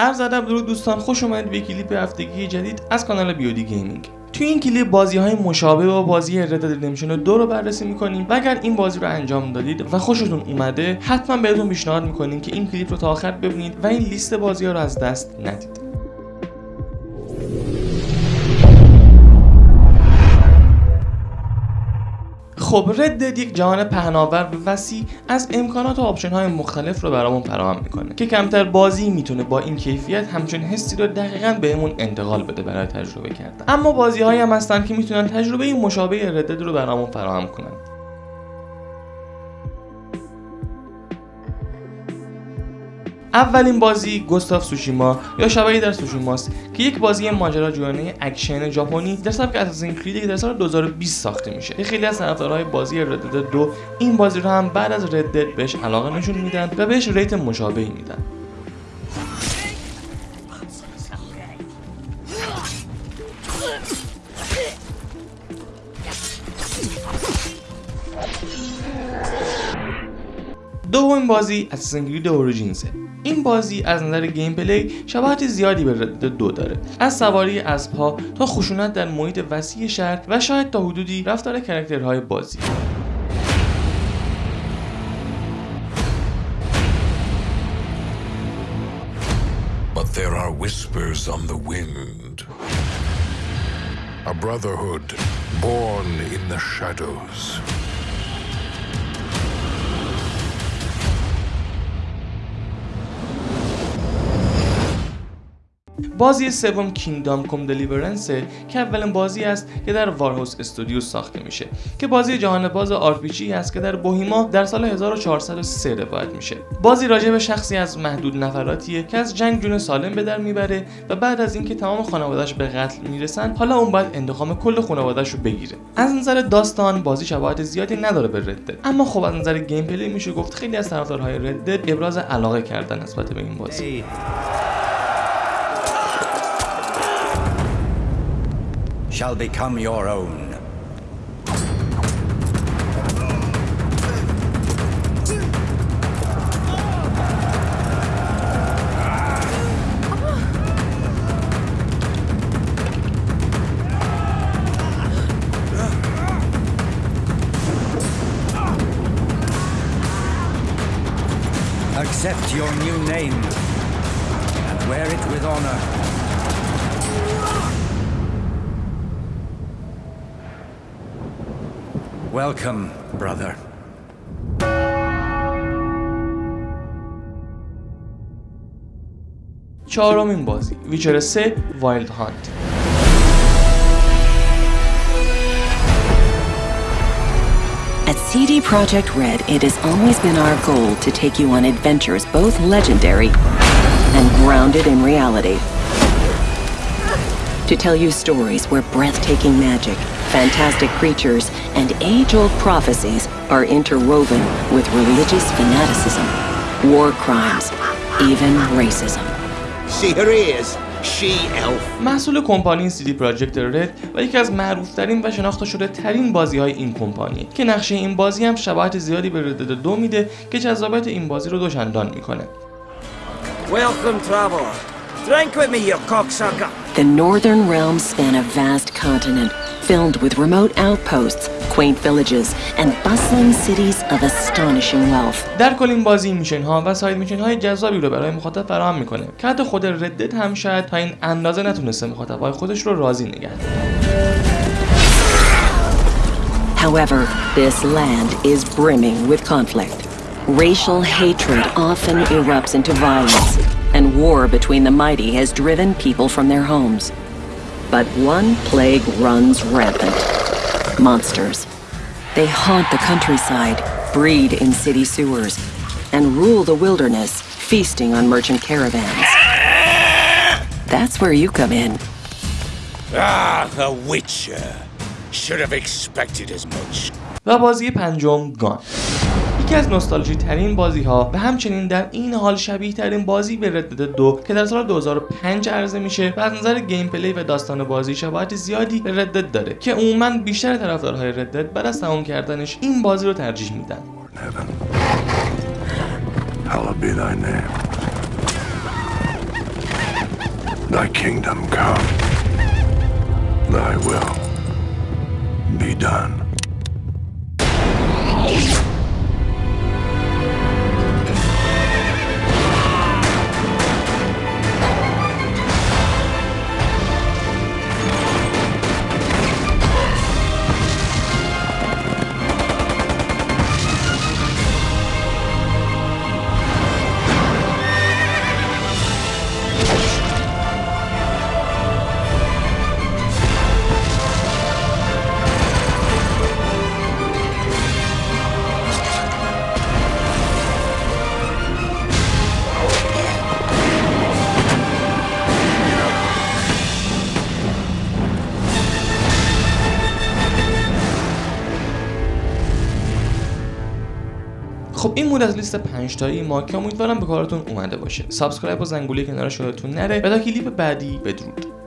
عرض ادب درود دوستان خوش اومدید به کلیپ هفتگی جدید از کانال بیودی گیمینگ. توی این کلیپ بازی های مشابه با بازی Red Dead Redemption 2 رو بررسی می‌کنیم و اگر این بازی رو انجام دادید و خوشتون اومده حتما بهتون پیشنهاد می‌کنیم که این کلیپ رو تا آخر ببینید و این لیست بازی ها رو از دست ندید. خب Red Dead یک جهان پهناور و وسیع از امکانات و option های مختلف رو برامون فراهم می‌کنه که کمتر بازی می‌تونه با این کیفیت همچون حسی رو دقیقا بهمون انتقال بده برای تجربه کردن. اما بازی هایی هم هستن که می‌تونن تجربه مشابه Red Dead رو برامون فراهم کنن. اولین بازی Ghost of Tsushima یا شبح در سوشیماست که یک بازی ماجراجویانه اکشن ژاپنی در سبک Assassin's Creed که در سال 2020 ساخته میشه. که خیلی از طرفدارهای بازی Red Dead دو این بازی رو هم بعد از Red Dead بهش علاقه نشون میدن و بهش rate مشابهی میدن. دومین بازی Assassin's Creed Origins ه این بازی از نظر gameplay شباهت زیادی به Red Dead دو داره از سواری اسبها تا خشونت در محیط وسیع شهر و شاید تا حدودی رفتار character های بازی But there are whispers on the wind. A brotherhood born in the shadows. بازی سوم Kingdom Come: Deliverance که اولین بازی است که در Warhorse Studio ساخته میشه. که بازی جهان باز RPG است که در بوهمیا در سال 1403 روایت میشه. بازی راجع به شخصی از محدود نفراتیه که از جنگ جون سالم به در می‌بره و بعد از اینکه تمام خانوادهش به قتل می‌رسن حالا اون باید انتقام کل خانوادهش رو بگیره. از نظر داستان بازی شباهت زیادی نداره به Red Dead اما خب از نظر gameplay میشه گفت خیلی از طرفدارهای Red Dead ابراز علاقه کردن نسبت به این بازی. Shall become your own. Accept your new name and wear it with honor. Welcome, brother. چهارمین بازی ویچر 3 وایلد هانت At CD Projekt Red, it has always been our goal to take you on adventures both legendary and grounded in reality. To tell you stories where breathtaking magic, fantastic creatures, and age-old prophecies are interwoven with religious fanaticism, war crimes, even racism. See her ears? She elf. محصول کمپانی CD پراجکت رد و یکی از معروفترین و شناخته شده ترین بازی های این کمپانی که نقشه این بازی هم شباهت زیادی به ردد دو میده که جذابیت این بازی رو دوچندان میکنه Welcome, traveler. Drink with me, you cocksucker. The Northern Realms span a vast continent filled with remote outposts, quaint villages, and bustling cities of astonishing wealth. در کل این بازی میشن ها و ساید میشن های جذابی رو برای مخاطب فراهم میکنه که حتی خود ردت هم شاید تا این اندازه نتونسته مخاطب های خودش رو راضی نگه However, this land is brimming with conflict. Racial hatred often erupts into violence, and war between the mighty has driven people from their homes. But one plague runs rampant monsters. They haunt the countryside, breed in city sewers, and rule the wilderness, feasting on merchant caravans. That's where you come in. Ah, the Witcher. Should have expected as much. و بازی پنجم گان یکی از نوستالژی ترین بازی ها و همچنین در این حال شبیه ترین بازی به ردد دو که در سال 2005 عرضه میشه و از نظر گیم پلی و داستان بازی شباهت زیادی به ردد داره که عموما بیشتر طرفدارهای ردد بعد از تمام کردنش این بازی رو ترجیح میدن. Done. خب این بود از لیست 5 تایی ما که امیدوارم به کارتون اومده باشه. subscribe و زنگوله کنار یادتون نره. تا کلیپ بعدی بدرود.